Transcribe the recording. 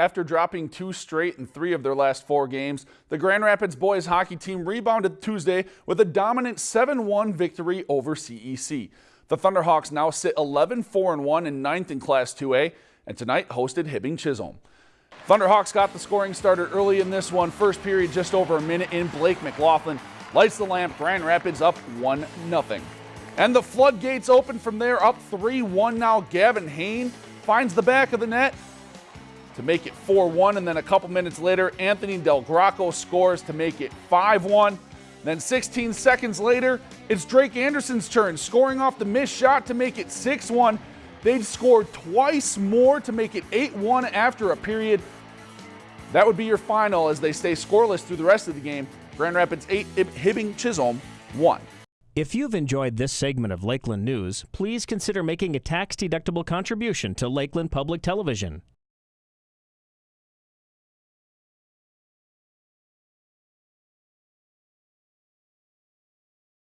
After dropping two straight in three of their last four games, the Grand Rapids boys hockey team rebounded Tuesday with a dominant 7-1 victory over CEC. The Thunderhawks now sit 11-4-1 and ninth in Class 2A, and tonight hosted Hibbing Chisholm. Thunderhawks got the scoring started early in this one. First period just over a minute in. Blake McLaughlin lights the lamp. Grand Rapids up 1-0. And the floodgates open from there, up 3-1 now. Gavin Hain finds the back of the net to make it 4-1, and then a couple minutes later, Anthony Del Graco scores to make it 5-1. Then 16 seconds later, it's Drake Anderson's turn, scoring off the missed shot to make it 6-1. They've scored twice more to make it 8-1 after a period. That would be your final as they stay scoreless through the rest of the game. Grand Rapids 8, Hibbing Chisholm 1. If you've enjoyed this segment of Lakeland News, please consider making a tax-deductible contribution to Lakeland Public Television.